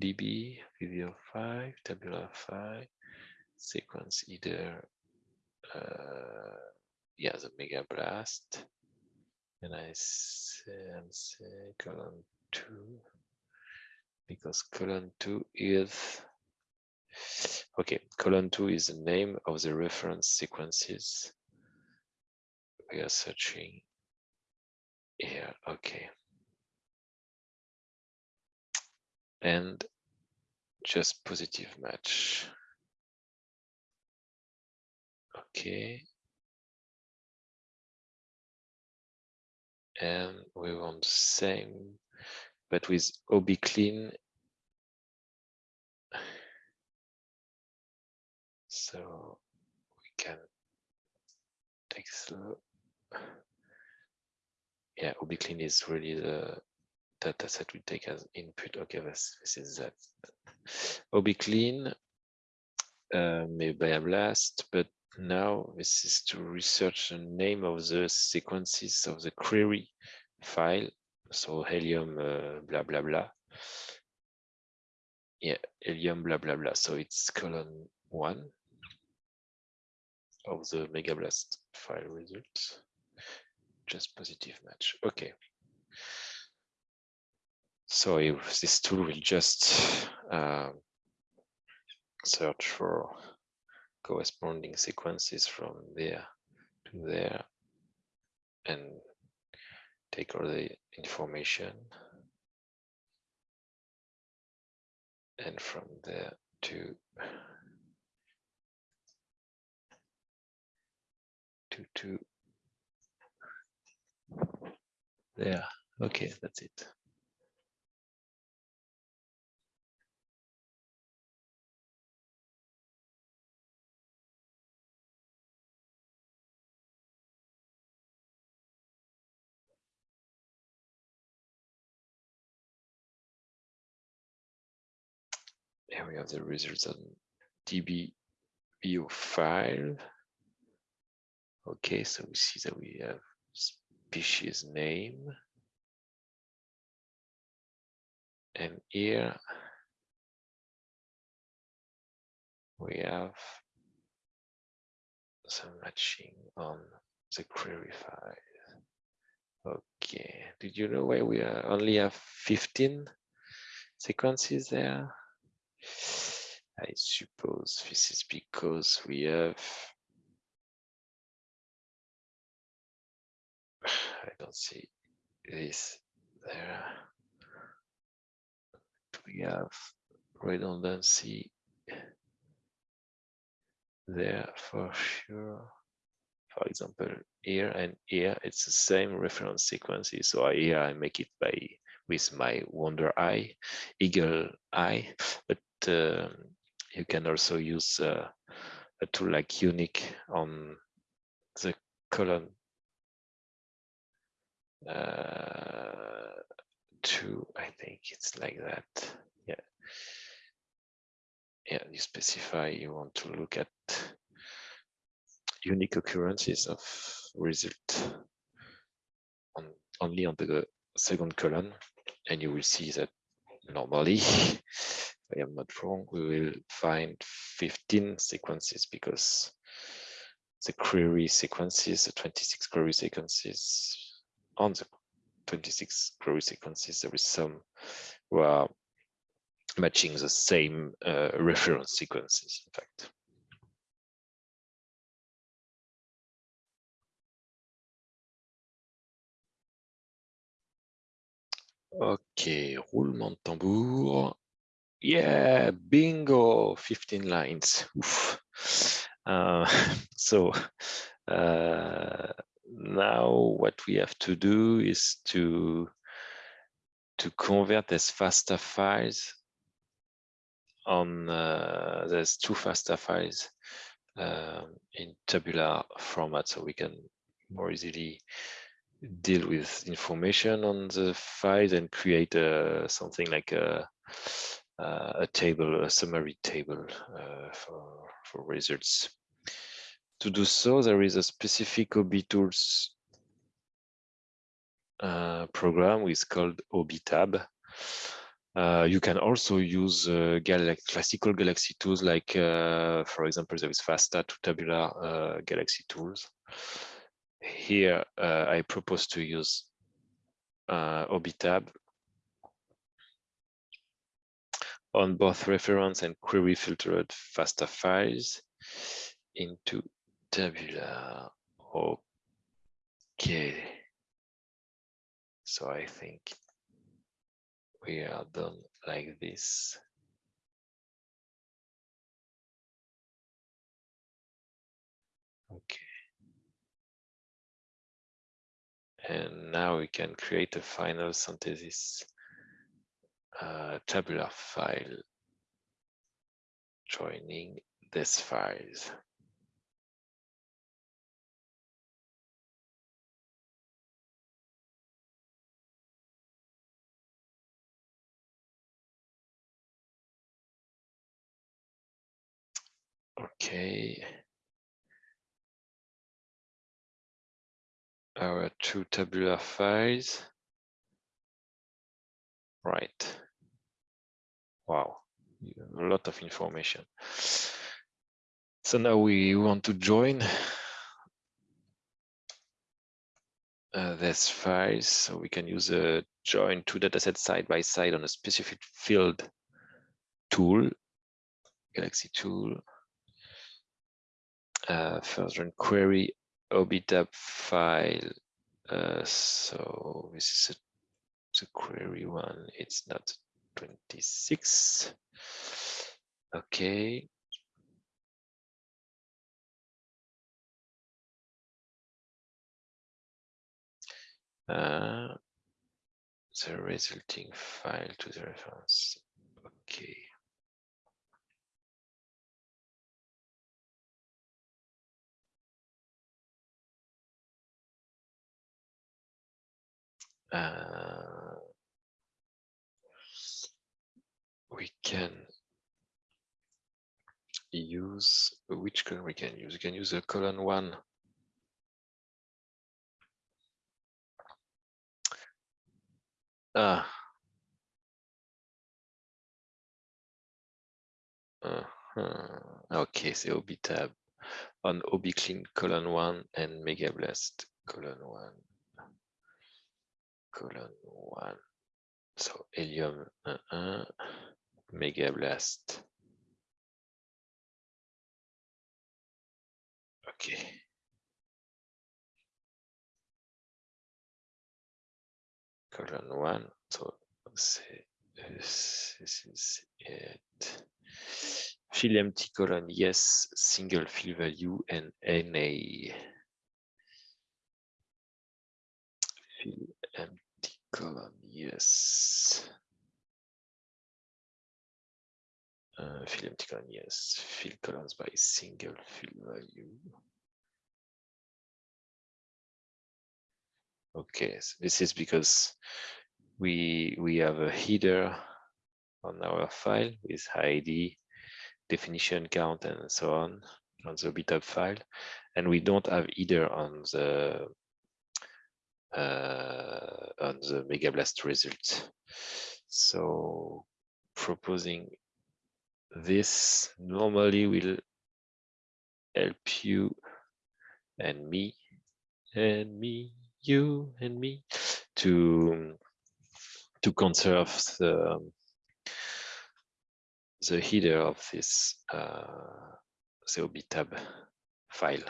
DB, video 5, tabular 5, sequence either, uh, yeah, the Mega Blast, and I say, say colon 2, because colon 2 is, okay, colon 2 is the name of the reference sequences we are searching here, okay. And just positive match. Okay. And we want the same, but with obiclean. So we can take slow. Yeah, obiclean is really the data set we take as input. Okay, this, this is that. OB clean, uh, maybe a blast, but now this is to research the name of the sequences of the query file. So helium uh, blah blah blah. Yeah, helium blah blah blah. So it's colon one of the megablast file results. Just positive match. Okay. So if this tool will just uh, search for corresponding sequences from there to there and take all the information and from there to to to there. Okay that's it here we have the results on DB view file. Okay, so we see that we have species name. And here we have some matching on the query file. Okay, did you know why we only have 15 sequences there? I suppose this is because we have (sighs) I don't see this there. We have redundancy there for sure. For example, here and here, it's the same reference sequences. So here I make it by with my Wonder Eye, Eagle Eye, but uh, you can also use uh, a tool like Unique on the column uh, two, I think it's like that. Yeah. Yeah, you specify you want to look at unique occurrences of result on only on the second column, and you will see that normally if I am not wrong, we will find 15 sequences because the query sequences, the 26 query sequences, on the 26 query sequences, there is some who are matching the same uh, reference sequences, in fact. Okay, roulement de tambour. Yeah, bingo, 15 lines. Uh, (laughs) so uh, now what we have to do is to to convert as FASTA files on uh, there's two FASTA files um, in tabular format so we can more easily deal with information on the files and create uh, something like a, uh, a table, a summary table uh, for, for results. To do so, there is a specific OB tools uh, program is called obitab. Uh, you can also use uh, classical Galaxy tools like, for example, there is FASTA to tabular Galaxy tools. Here, uh, I propose to use obitab on both reference and query filtered FASTA files into tabular. Okay. So I think we are done like this. Okay. And now we can create a final synthesis uh, tabular file joining this files. Okay. Our two tabular files. Right. Wow, a lot of information. So now we want to join uh, this files. So we can use a join two datasets side by side on a specific field tool, Galaxy tool uh, further query obitab file. Uh, so this is a, the query one. It's not 26. Okay. Uh, the resulting file to the reference. Okay. Uh, we can use which column we can use? We can use a column one. Ah. Uh okay so OB tab on OB clean column one and mega blast column one colonne 1. So helium uh-uh. 1, Mega Blast. Okay. Column 1, so this is it. Fill empty column, yes, single fill value and NA. Fill column, yes. Uh, fill empty column, yes. Fill columns by single fill value. Okay, so this is because we we have a header on our file with ID, definition count, and so on on the BitHub file, and we don't have either on the on the Mega Blast results. So proposing this normally will help you and me and me, you and me to to conserve the the header of this uh, tab file.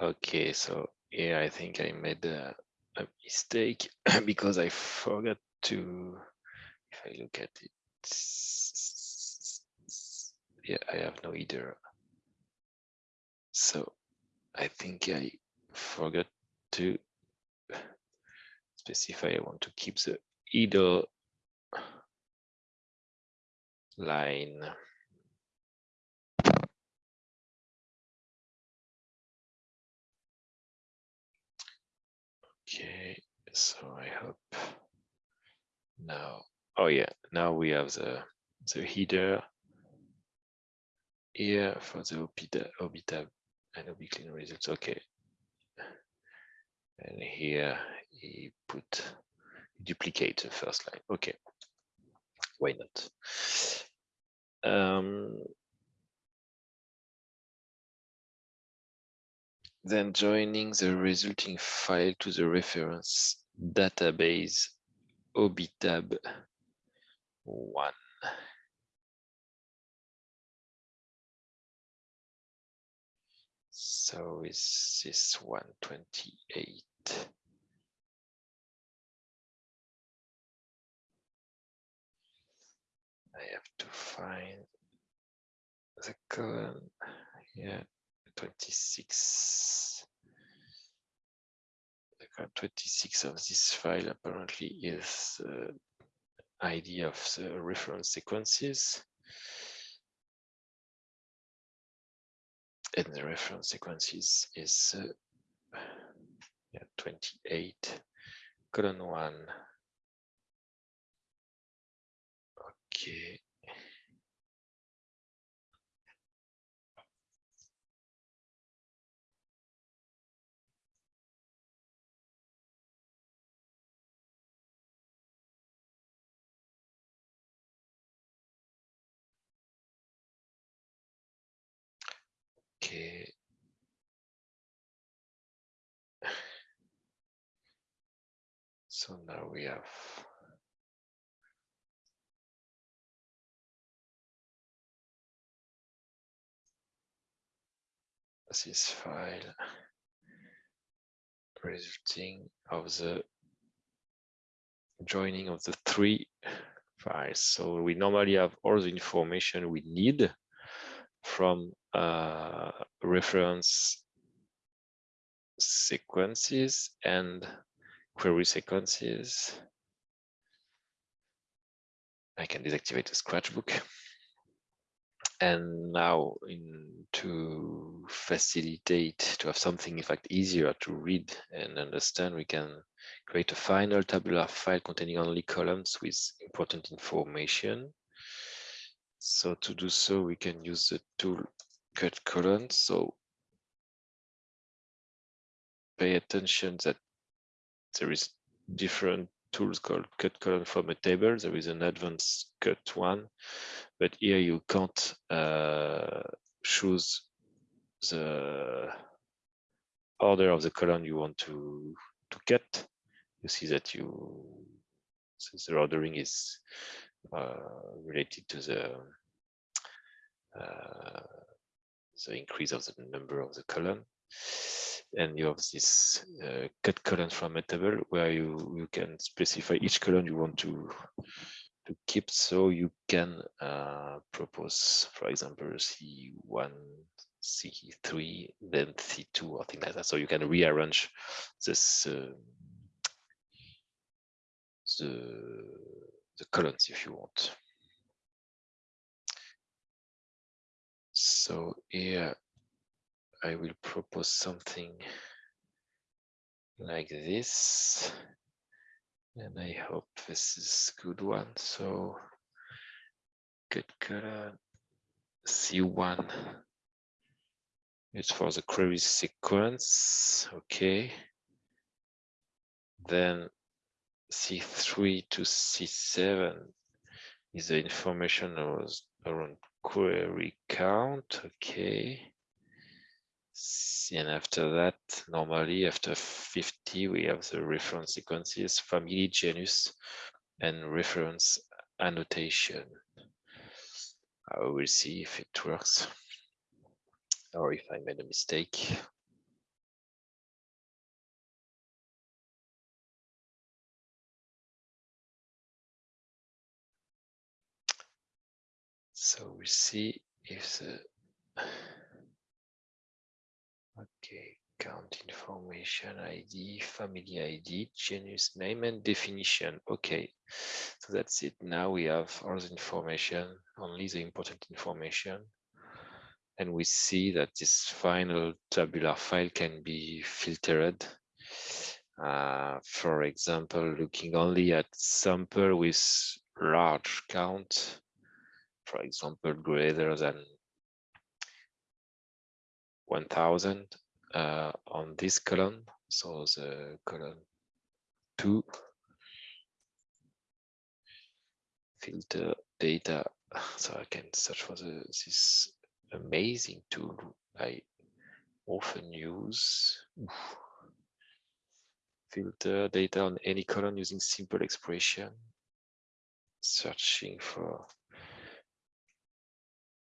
Okay, so yeah, I think I made a, a mistake (clears throat) because I forgot to, if I look at it, yeah, I have no either. So I think I forgot to specify I want to keep the either line. Okay, so I hope now, oh yeah, now we have the, the header here for the OP, OB and OB clean results. Okay. And here he put duplicate the first line. Okay. Why not? Um, then joining the resulting file to the reference database OBITAB 1. So is this 128? I have to find the column here, 26. The column 26 of this file apparently is the ID of the reference sequences. And the reference sequences is uh, yeah, 28 colon one Okay. Okay. So now we have this file resulting of the joining of the three files. So we normally have all the information we need from uh, reference sequences and query sequences. I can deactivate the scratchbook. And now in to facilitate to have something in fact easier to read and understand, we can create a final tabular file containing only columns with important information. So to do so, we can use the tool cut columns. So pay attention that there is different tools called cut column from a table. There is an advanced cut one, but here you can't uh, choose the order of the column you want to to cut. You see that you since the ordering is uh, related to the uh, the increase of the number of the column. And you have this uh, cut column from a table where you you can specify each column you want to to keep. So you can uh, propose for example c1 c3 then c2 or things like that. So you can rearrange this uh, the the columns if you want so here I will propose something like this. And I hope this is good one. So good color C1. Uh, it's for the query sequence. Okay. Then C3 to C7 is the information around query count. Okay. And after that, normally after 50, we have the reference sequences, family, genus, and reference annotation. I will see if it works or if I made a mistake. So we see if the (sighs) Okay, Count information ID, family ID, genus name and definition. Okay, so that's it. Now we have all the information, only the important information. And we see that this final tabular file can be filtered. Uh, for example, looking only at sample with large count, for example, greater than 1000 uh, on this column. So the column two filter data. (sighs) So I can search for the, this amazing tool I often use. (sighs) Filter data on any column using simple expression. Searching for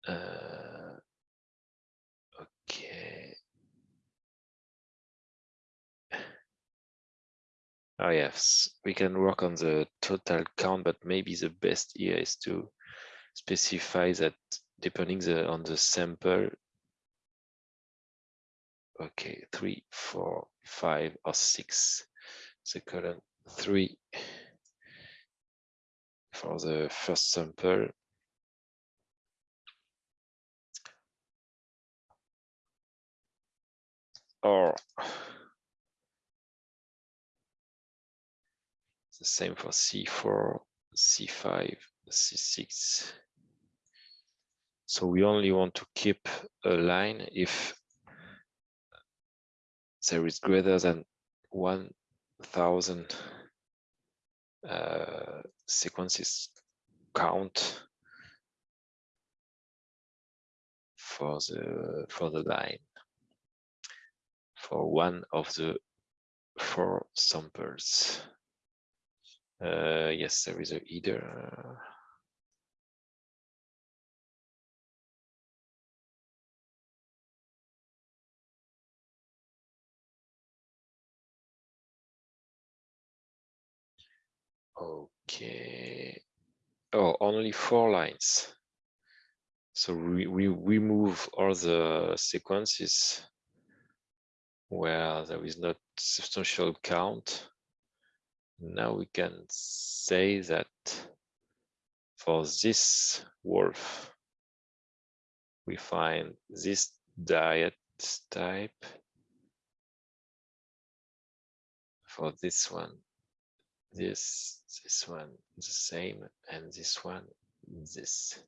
uh, okay Oh yes, we can work on the total count, but maybe the best here is to specify that depending the, on the sample. Okay, three, four, five, or six. The column three for the first sample. Or the same for C4, C5, C6. So we only want to keep a line if there is greater than 1000 uh, sequences count for the for the line for one of the four samples. Uh, yes, there is a. Uh, Okay. Oh, only four lines. So we, we remove all the sequences where there is not substantial count now we can say that for this wolf, we find this diet type. For this one, this, this one, the same, and this one, this.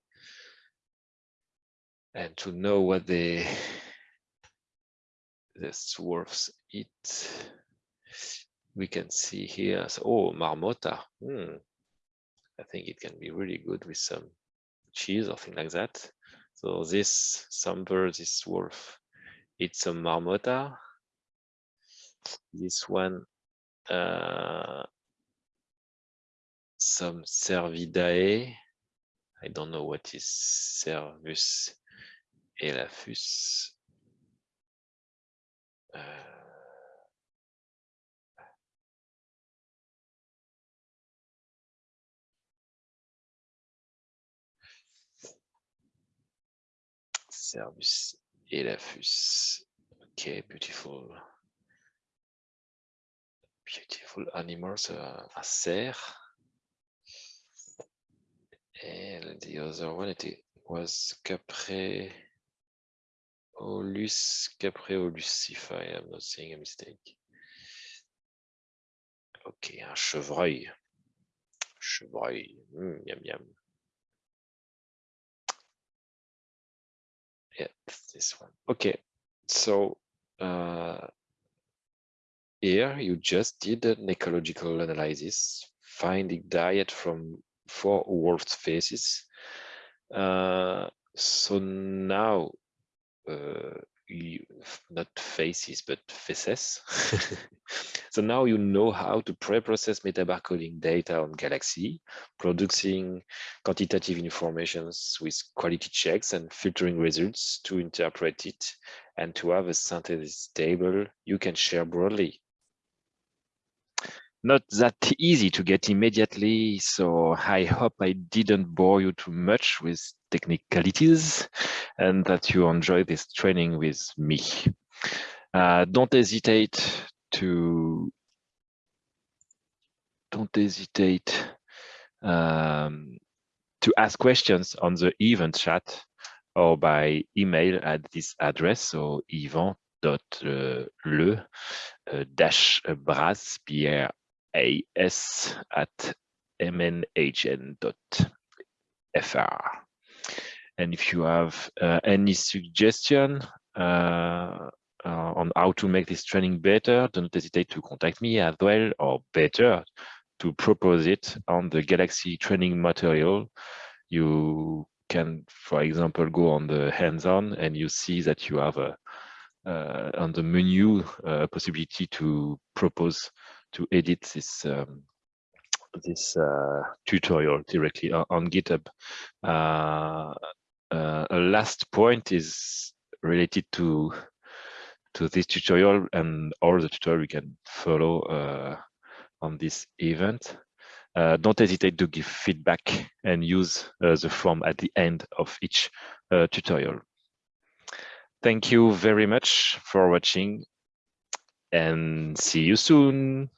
And to know what the wolves eat, we can see here, so, oh, marmota. Hmm. I think it can be really good with some cheese or thing like that. So this sample, this wolf, it's a marmota. This one, uh, some cervidae. I don't know what is Cervus elaphus. Uh, Cervus elaphus. Okay, beautiful. Beautiful animals, uh, a cerf. And the other one it was Capreolus, Capreolus, if I am not saying a mistake. Ok, un chevreuil. Chevreuil, mm, yum yum. yeah, this one. Okay, so uh, here you just did an ecological analysis, finding diet from four wolf faces. Uh, so now Uh, you, not faces, but faces. (laughs) so now you know how to pre-process metabarcoding data on Galaxy, producing quantitative informations with quality checks and filtering results to interpret it and to have a synthesis table you can share broadly not that easy to get immediately, so I hope I didn't bore you too much with technicalities and that you enjoy this training with me. Uh, don't hesitate to don't hesitate um, to ask questions on the event chat or by email at this address, so yvan.le uh, dash bras, B-R-A-S at mnhn.fr. And if you have uh, any suggestion uh, uh, on how to make this training better, don't hesitate to contact me as well, or better, to propose it on the Galaxy training material. You can, for example, go on the hands-on and you see that you have a uh, on the menu a possibility to propose to edit this um, this uh, tutorial directly on, GitHub. Uh, uh, a last point is related to to this tutorial and all the tutorial we can follow uh, on this event. Uh, don't hesitate to give feedback and use uh, the form at the end of each tutorial. Thank you very much for watching and see you soon.